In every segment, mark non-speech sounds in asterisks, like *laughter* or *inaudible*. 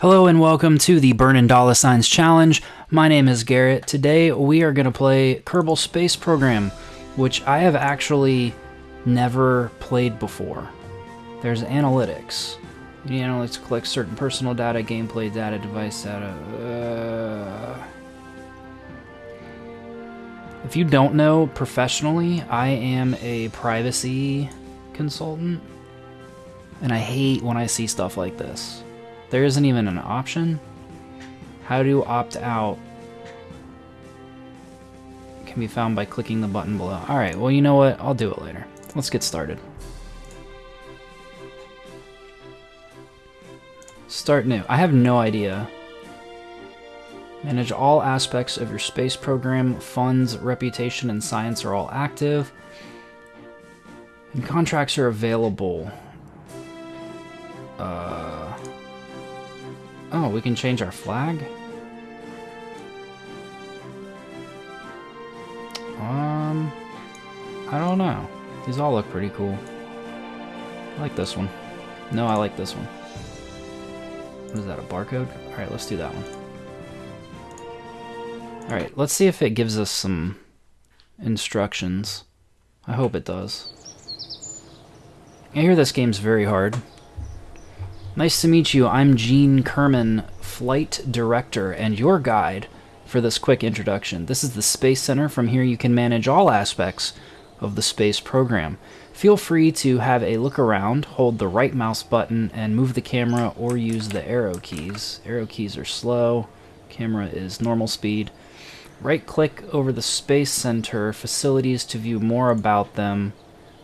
Hello and welcome to the Burn and Dollar Signs Challenge. My name is Garrett. Today we are going to play Kerbal Space Program, which I have actually never played before. There's analytics. You know, let's collect certain personal data, gameplay data, device data. Uh... If you don't know professionally, I am a privacy consultant, and I hate when I see stuff like this. There isn't even an option. How to opt out can be found by clicking the button below. Alright, well you know what? I'll do it later. Let's get started. Start new. I have no idea. Manage all aspects of your space program. Funds, reputation, and science are all active. And contracts are available. Uh... Oh, we can change our flag? Um... I don't know. These all look pretty cool. I like this one. No, I like this one. What is that, a barcode? Alright, let's do that one. Alright, let's see if it gives us some instructions. I hope it does. I hear this game's very hard. Nice to meet you. I'm Gene Kerman, Flight Director, and your guide for this quick introduction. This is the Space Center. From here you can manage all aspects of the space program. Feel free to have a look around, hold the right mouse button, and move the camera or use the arrow keys. Arrow keys are slow, camera is normal speed. Right click over the Space Center facilities to view more about them,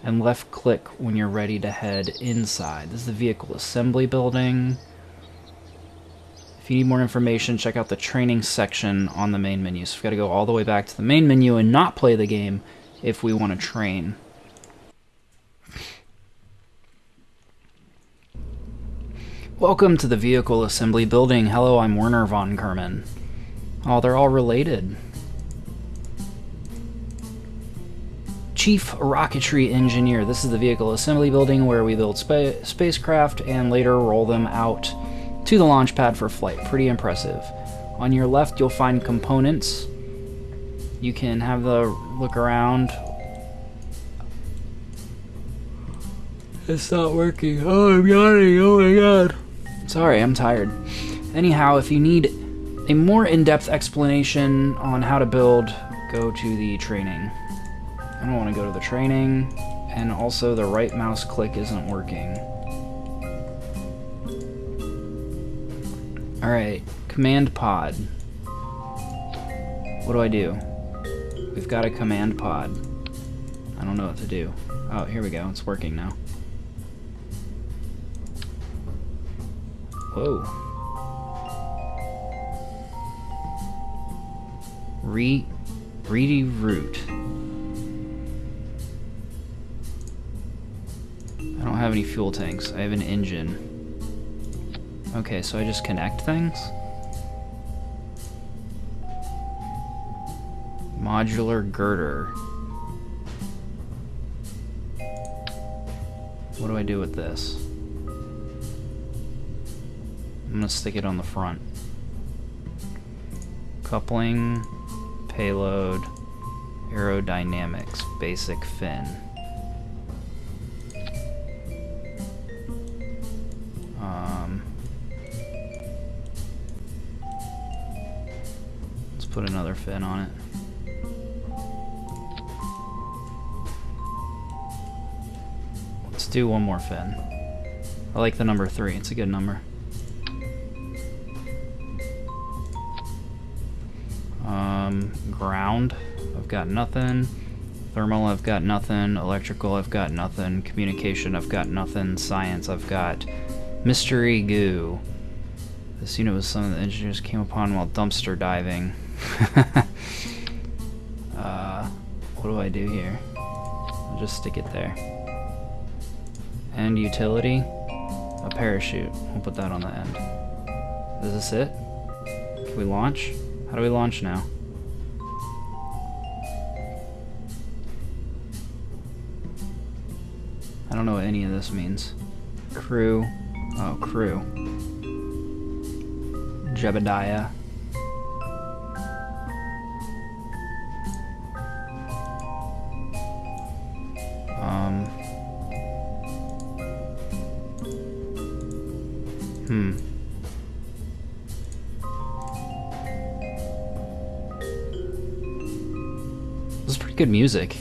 and left click when you're ready to head inside. This is the vehicle assembly building. If you need more information, check out the training section on the main menu. So we've got to go all the way back to the main menu and not play the game if we want to train. Welcome to the vehicle assembly building. Hello, I'm Werner von Kerman. Oh, they're all related. Chief Rocketry Engineer. This is the vehicle assembly building where we build spa spacecraft and later roll them out to the launch pad for flight. Pretty impressive. On your left, you'll find components. You can have the look around. It's not working. Oh, I'm yawning. Oh my god. Sorry, I'm tired. Anyhow, if you need a more in-depth explanation on how to build, go to the training. I don't want to go to the training, and also the right mouse click isn't working. Alright, command pod. What do I do? We've got a command pod. I don't know what to do. Oh, here we go. It's working now. Whoa. Re ready root. I don't have any fuel tanks. I have an engine. Okay, so I just connect things? Modular girder. What do I do with this? I'm gonna stick it on the front. Coupling, payload, aerodynamics, basic fin. Put another fin on it. Let's do one more fin. I like the number three, it's a good number. Um, ground, I've got nothing. Thermal, I've got nothing. Electrical, I've got nothing. Communication, I've got nothing. Science, I've got mystery goo. This unit was something the engineers came upon while dumpster diving. *laughs* uh, what do I do here? I'll just stick it there. And utility, a parachute. We'll put that on the end. Is this it? Can we launch? How do we launch now? I don't know what any of this means. Crew. Oh, crew. Jebediah. Good music.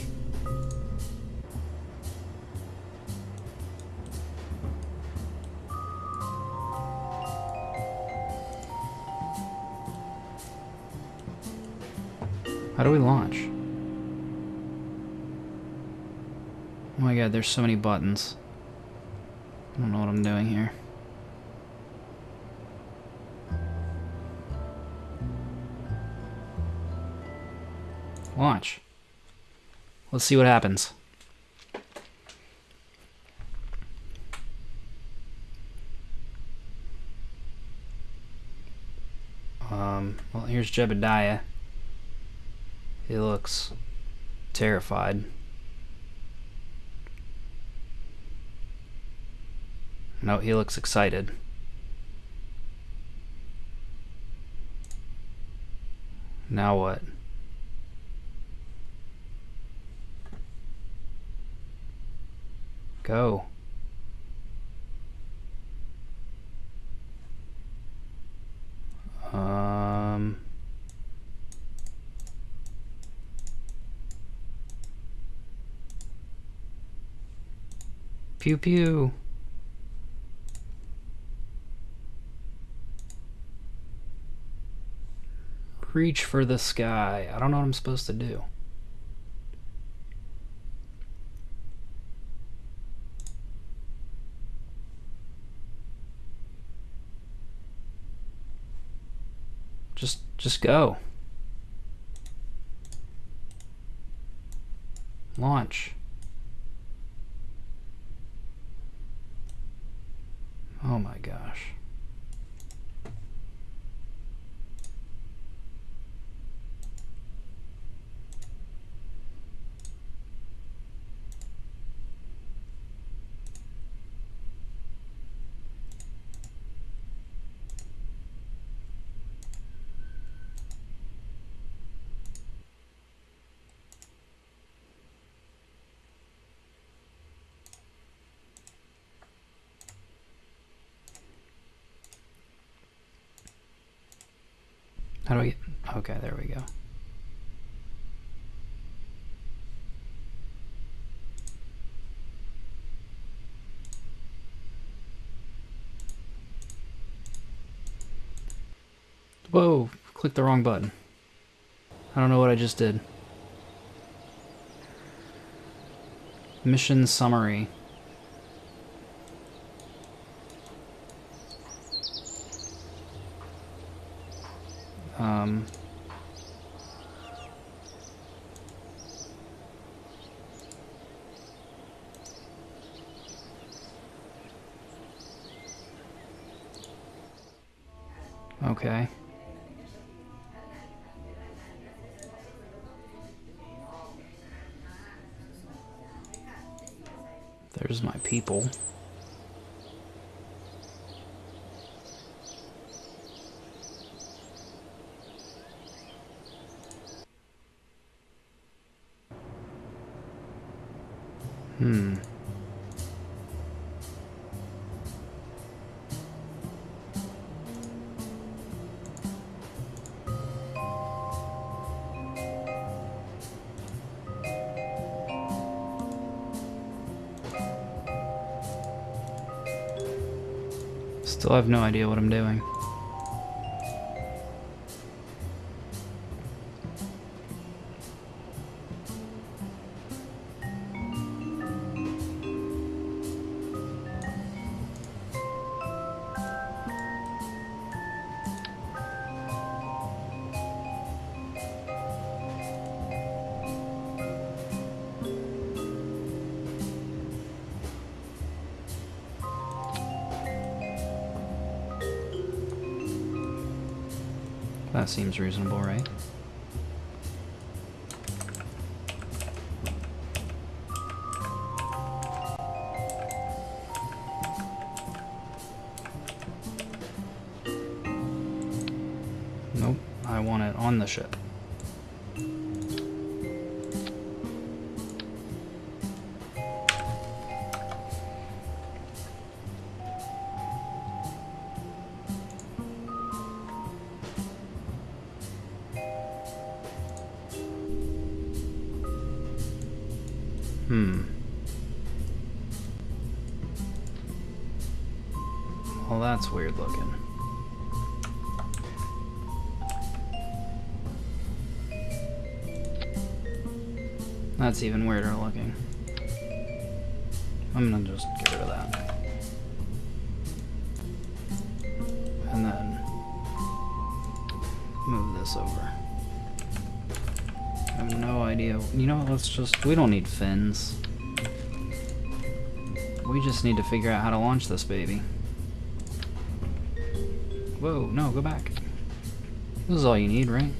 How do we launch? Oh my god, there's so many buttons. I don't know what I'm doing here. Let's see what happens. Um, well, here's Jebediah. He looks terrified. No, he looks excited. Now what? Go. Um... Pew pew. Reach for the sky. I don't know what I'm supposed to do. Just go. Launch. Oh my gosh. How do I get... Okay, there we go. Whoa, clicked the wrong button. I don't know what I just did. Mission summary. Um, okay. There's my people. Hmm. Still have no idea what I'm doing. Seems reasonable, right? Nope, I want it on the ship. That's even weirder looking. I'm gonna just get rid of that. And then move this over. I have no idea. You know what, let's just... We don't need fins. We just need to figure out how to launch this baby. Whoa, no, go back. This is all you need, right?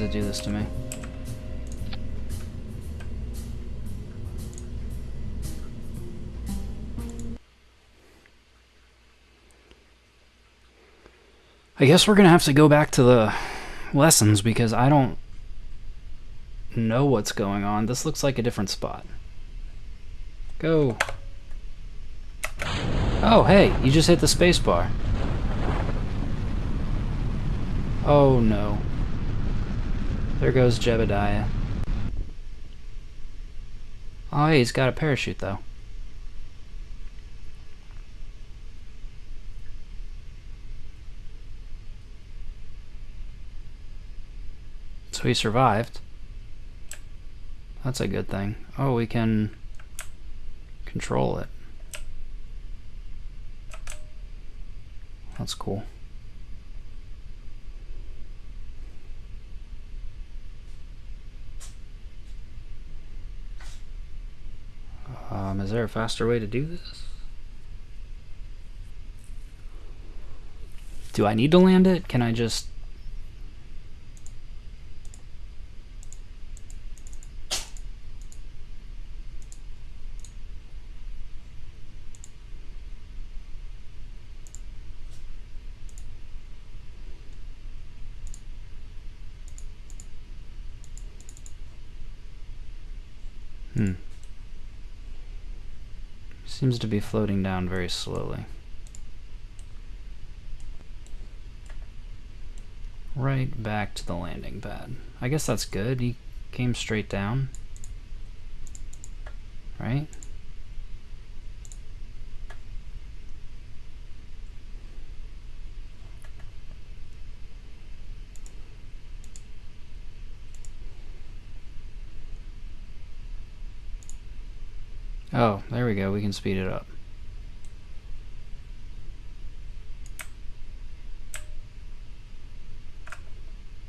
Does it do this to me? I guess we're gonna have to go back to the lessons because I don't know what's going on. This looks like a different spot. Go. Oh, hey, you just hit the spacebar. Oh no. There goes Jebediah. Oh, hey, he's got a parachute though. So he survived. That's a good thing. Oh, we can control it. That's cool. Um, is there a faster way to do this? Do I need to land it? Can I just Hmm. Seems to be floating down very slowly. Right back to the landing pad. I guess that's good. He came straight down. Right? Oh, there we go. We can speed it up.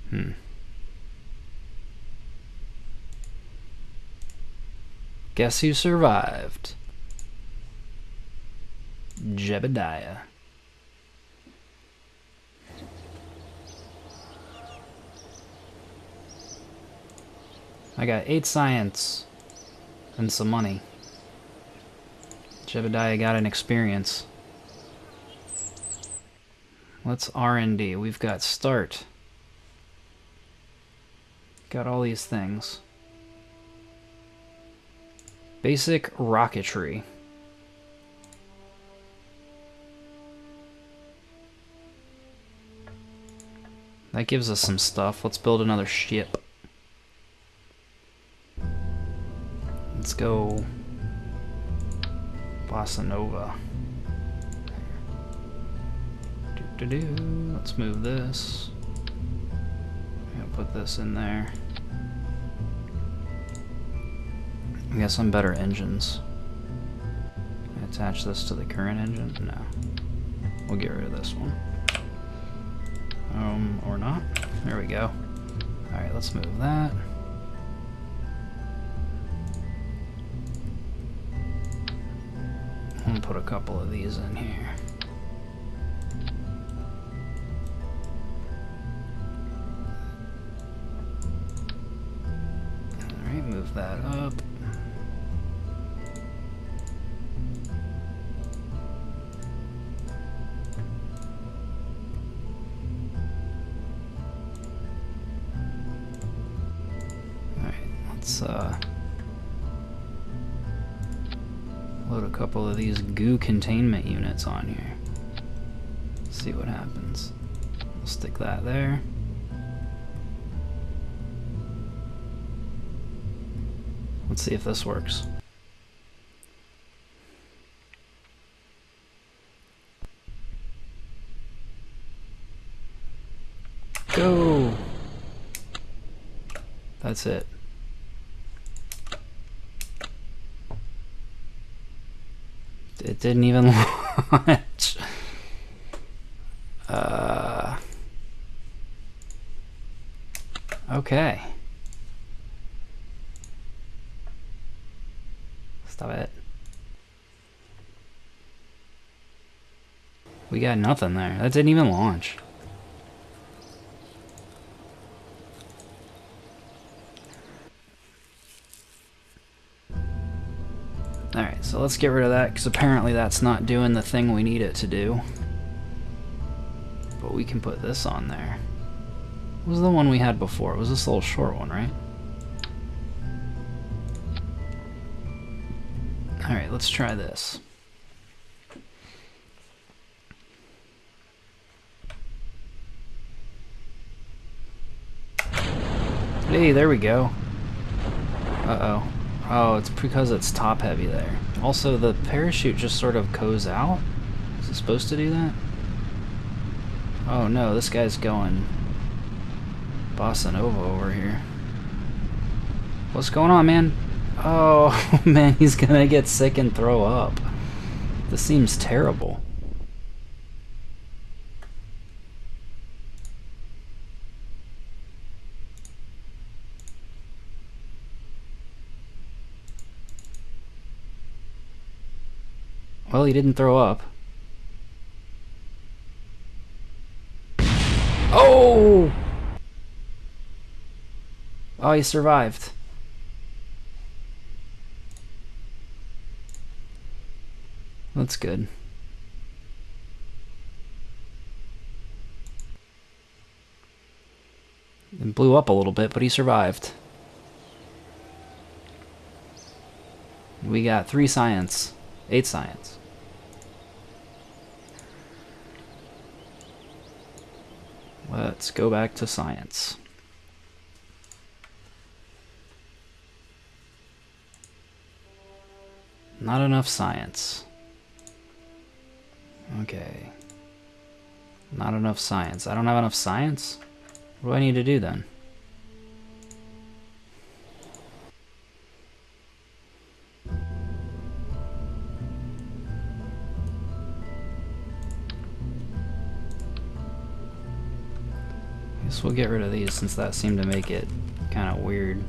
Hmm. Guess who survived? Jebediah. I got 8 science and some money. Jebediah got an experience. Let's R&D. We've got start. Got all these things. Basic rocketry. That gives us some stuff. Let's build another ship. Let's go Bossa Nova. Let's move this. put this in there. We got some better engines. Attach this to the current engine? No. We'll get rid of this one. Um, or not. There we go. Alright, let's move that. put a couple of these in here. Alright, move that up. Alright, let's uh couple of these goo containment units on here. See what happens. We'll stick that there. Let's see if this works. Go! That's it. It didn't even *laughs* launch. Uh, okay. Stop it. We got nothing there. That didn't even launch. Alright, so let's get rid of that, because apparently that's not doing the thing we need it to do. But we can put this on there. What was the one we had before? It was this little short one, right? Alright, let's try this. Hey, there we go. Uh-oh. Oh, it's because it's top heavy there. Also, the parachute just sort of goes out. Is it supposed to do that? Oh no, this guy's going bossa nova over here. What's going on, man? Oh, *laughs* man, he's gonna get sick and throw up. This seems terrible. Well, he didn't throw up. Oh! Oh, he survived. That's good. It blew up a little bit, but he survived. We got three science. Eight science. Let's go back to science. Not enough science. Okay. Not enough science. I don't have enough science? What do I need to do then? We'll get rid of these since that seemed to make it kind of weird.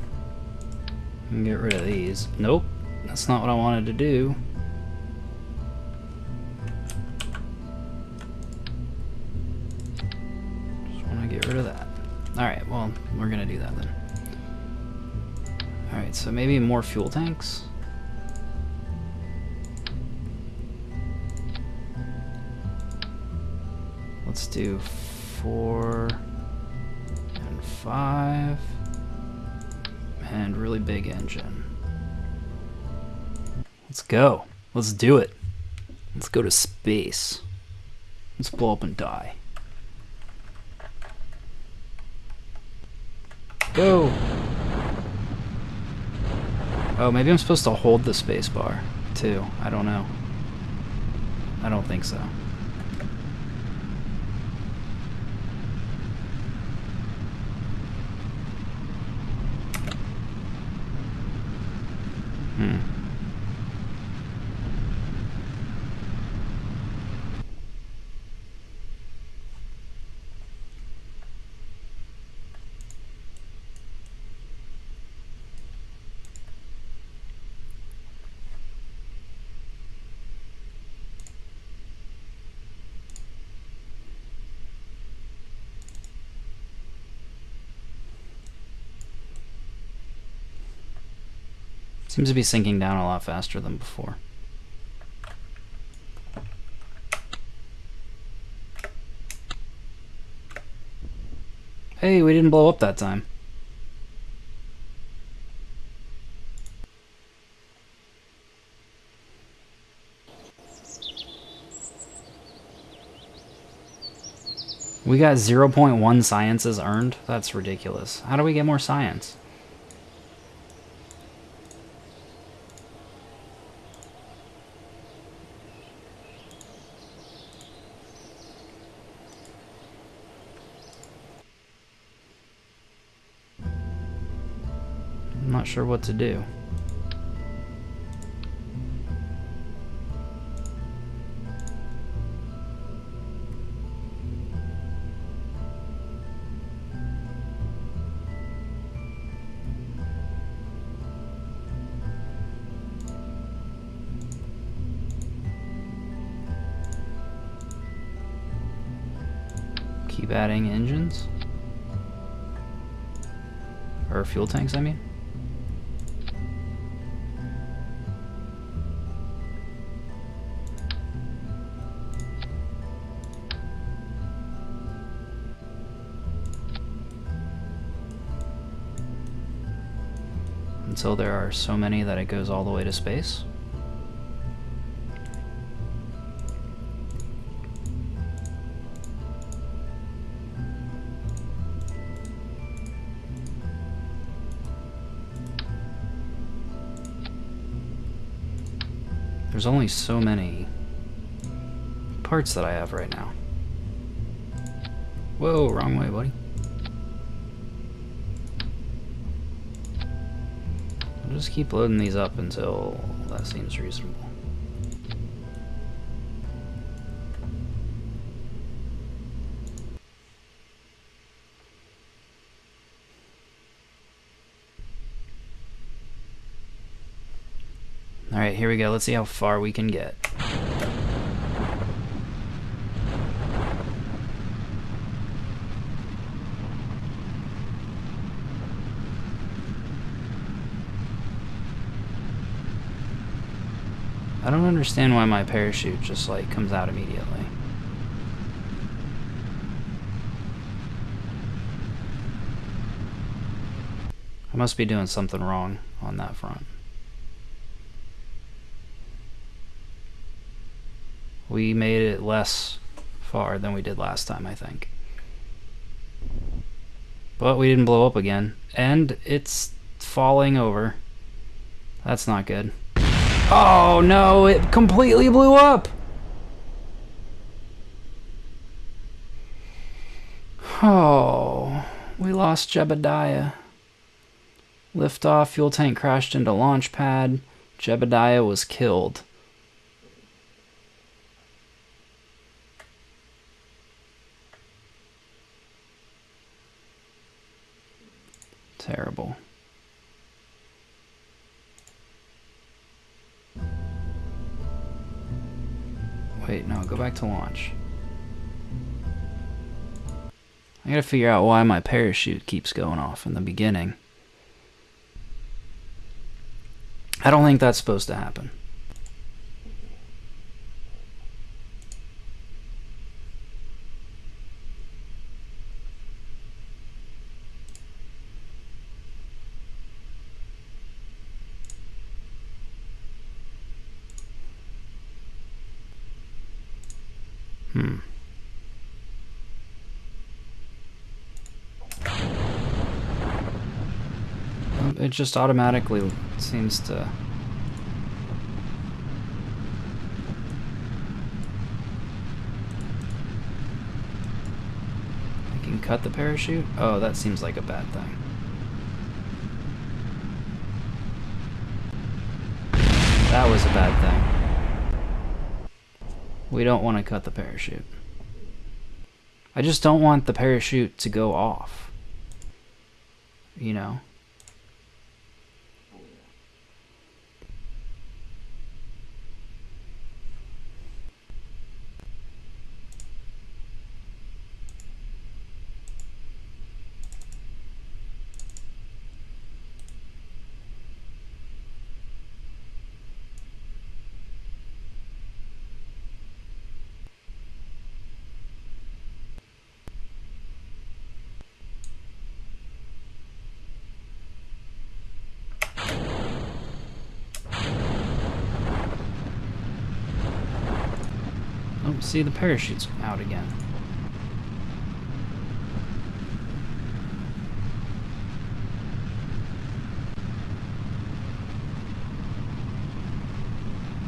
get rid of these. Nope, that's not what I wanted to do. Just want to get rid of that. Alright, well, we're going to do that then. Alright, so maybe more fuel tanks? Let's do four and five and really big engine. Let's go. Let's do it. Let's go to space. Let's blow up and die. Go! Oh, maybe I'm supposed to hold the space bar, too. I don't know. I don't think so. Hmm. Seems to be sinking down a lot faster than before. Hey, we didn't blow up that time. We got 0.1 sciences earned? That's ridiculous. How do we get more science? Sure what to do. Keep adding engines. Or fuel tanks, I mean. Until there are so many that it goes all the way to space. There's only so many parts that I have right now. Whoa, wrong way, buddy. I'll just keep loading these up until that seems reasonable. Alright, here we go. Let's see how far we can get. I don't understand why my parachute just like comes out immediately. I must be doing something wrong on that front. We made it less far than we did last time, I think. But we didn't blow up again. And it's falling over. That's not good. Oh no, it completely blew up! Oh, we lost Jebediah. Liftoff, fuel tank crashed into launch pad. Jebediah was killed. Terrible. Wait, no, go back to launch. I gotta figure out why my parachute keeps going off in the beginning. I don't think that's supposed to happen. Just automatically seems to... I can cut the parachute? Oh, that seems like a bad thing. That was a bad thing. We don't want to cut the parachute. I just don't want the parachute to go off. You know? See, the parachute's out again.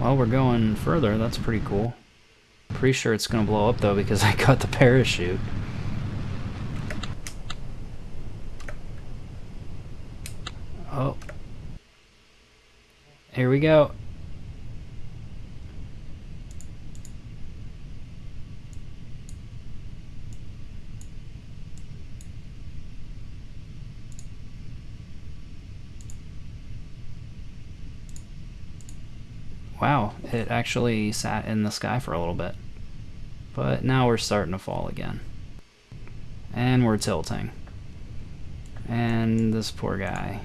Well, we're going further. That's pretty cool. Pretty sure it's going to blow up, though, because *laughs* I got the parachute. Oh. Here we go. Actually sat in the sky for a little bit. But now we're starting to fall again. And we're tilting. And this poor guy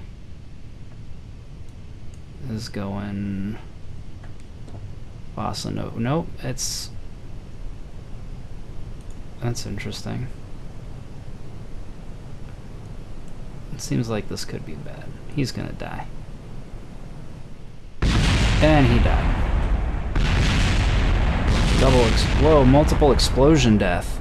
is going bossa note. Nope, it's that's interesting. It seems like this could be bad. He's gonna die. And he died. Double ex whoa, multiple explosion death.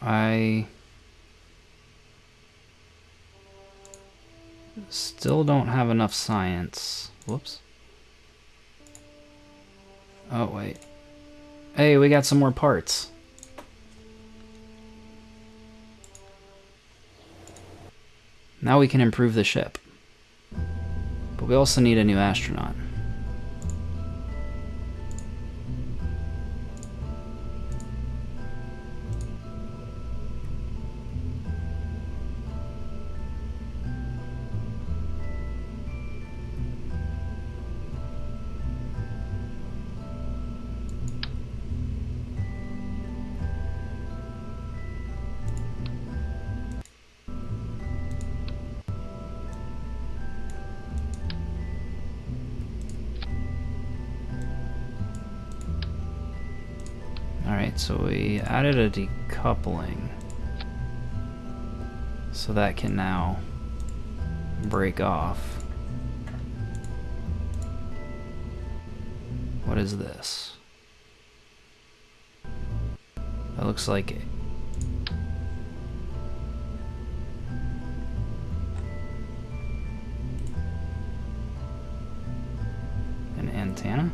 I still don't have enough science. Whoops. Oh, wait. Hey, we got some more parts. Now we can improve the ship. But we also need a new astronaut. So we added a decoupling. So that can now break off. What is this? That looks like it. An antenna?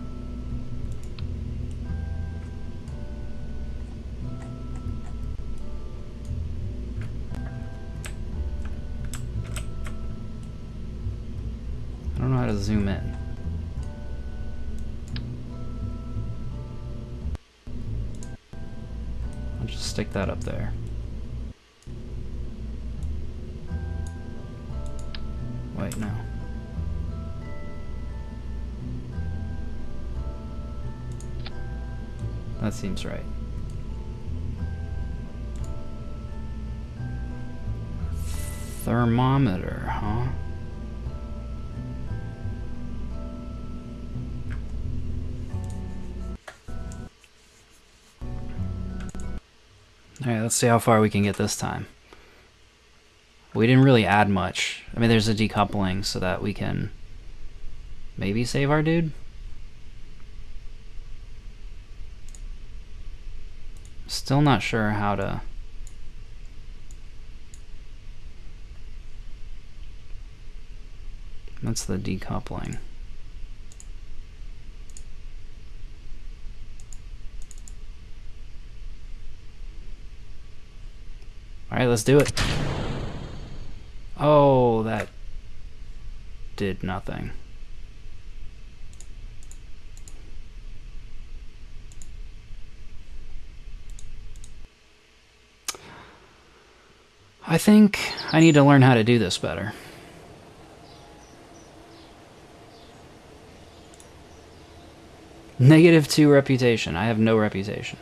Zoom in. I'll just stick that up there. Wait, no. That seems right. Thermometer, huh? Alright, let's see how far we can get this time. We didn't really add much. I mean, there's a decoupling so that we can maybe save our dude. Still not sure how to... That's the decoupling. Alright, let's do it. Oh, that did nothing. I think I need to learn how to do this better. Negative two reputation. I have no reputation.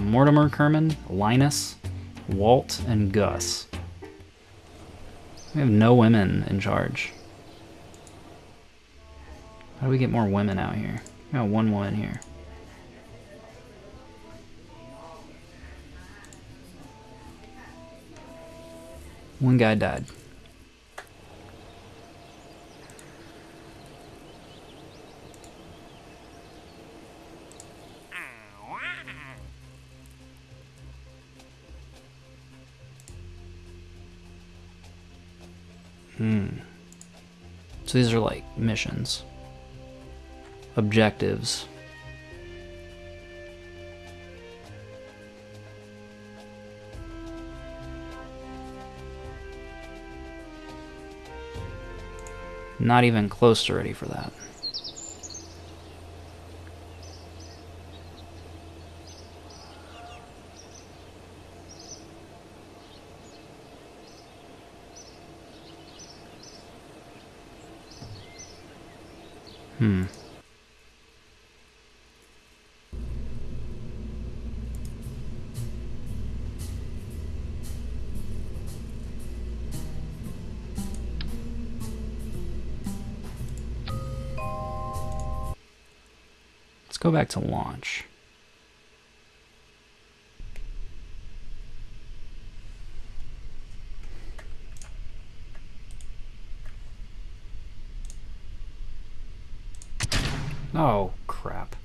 Mortimer Kerman, Linus, Walt, and Gus. We have no women in charge. How do we get more women out here? We got one woman here. One guy died. So these are like missions, objectives. Not even close to ready for that. Hmm. Let's go back to launch. Oh, crap.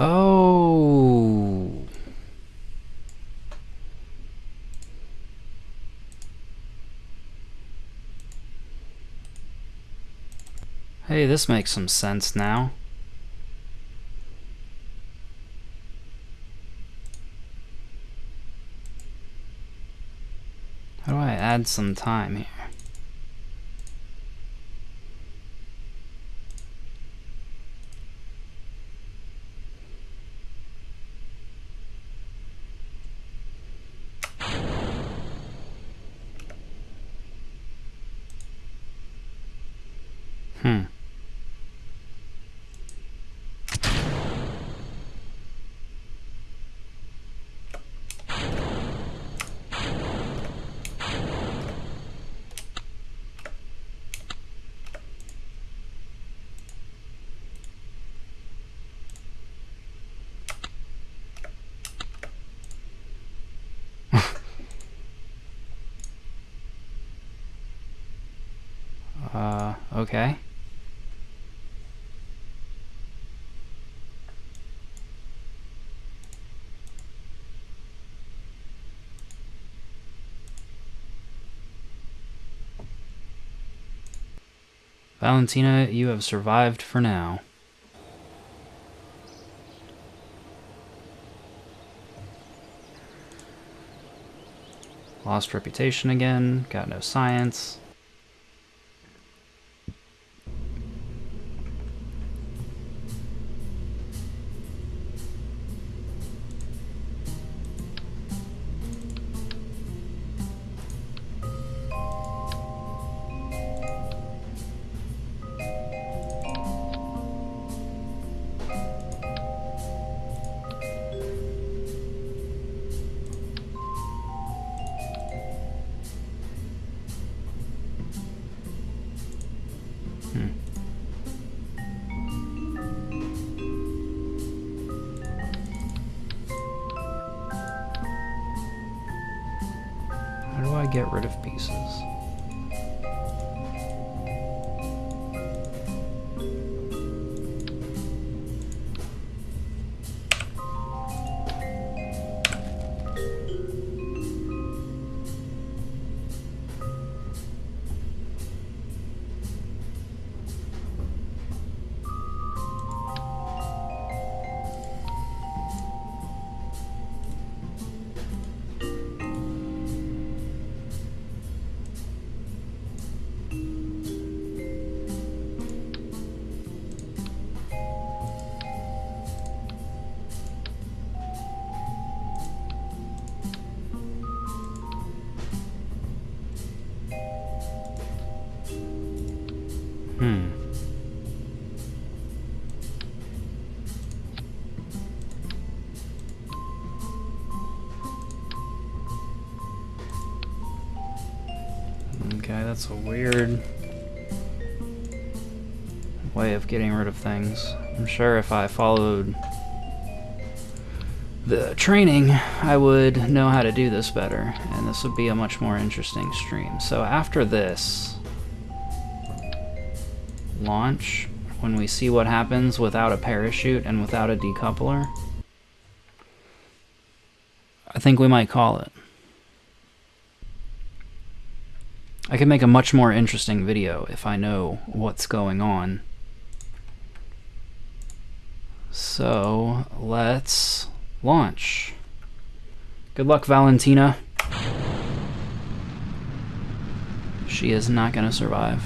Oh. Hey, this makes some sense now. How do I add some time here? Hmm. uh, okay. Valentina, you have survived for now. Lost reputation again, got no science. That's a weird way of getting rid of things. I'm sure if I followed the training, I would know how to do this better, and this would be a much more interesting stream. So after this, launch, when we see what happens without a parachute and without a decoupler, I think we might call it. I can make a much more interesting video if I know what's going on. So let's launch. Good luck, Valentina. She is not going to survive.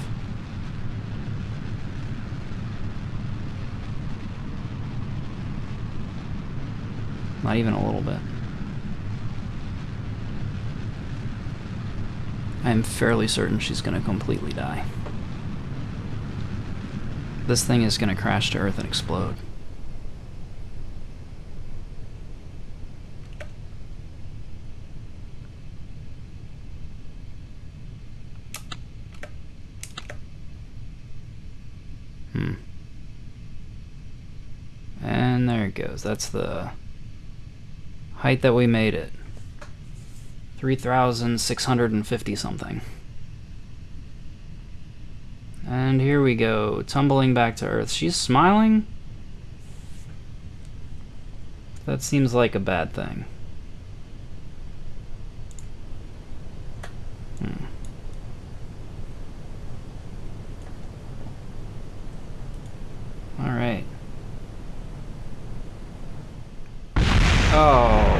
Not even a little bit. I'm fairly certain she's going to completely die. This thing is going to crash to Earth and explode. Hmm. And there it goes. That's the height that we made it. 3,650 something. And here we go, tumbling back to Earth. She's smiling? That seems like a bad thing. Hmm. Alright. Oh.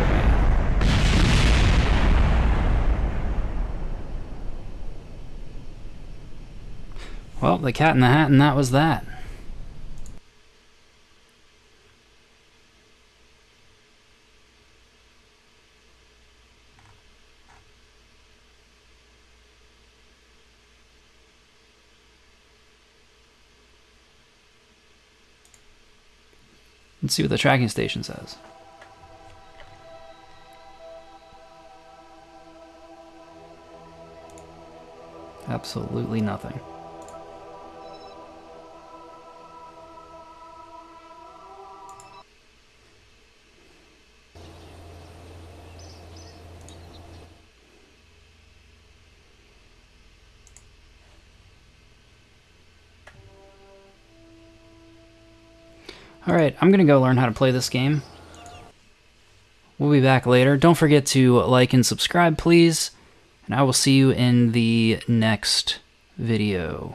Well, the cat in the hat, and that was that. Let's see what the tracking station says. Absolutely nothing. I'm gonna go learn how to play this game. We'll be back later. Don't forget to like and subscribe, please. And I will see you in the next video.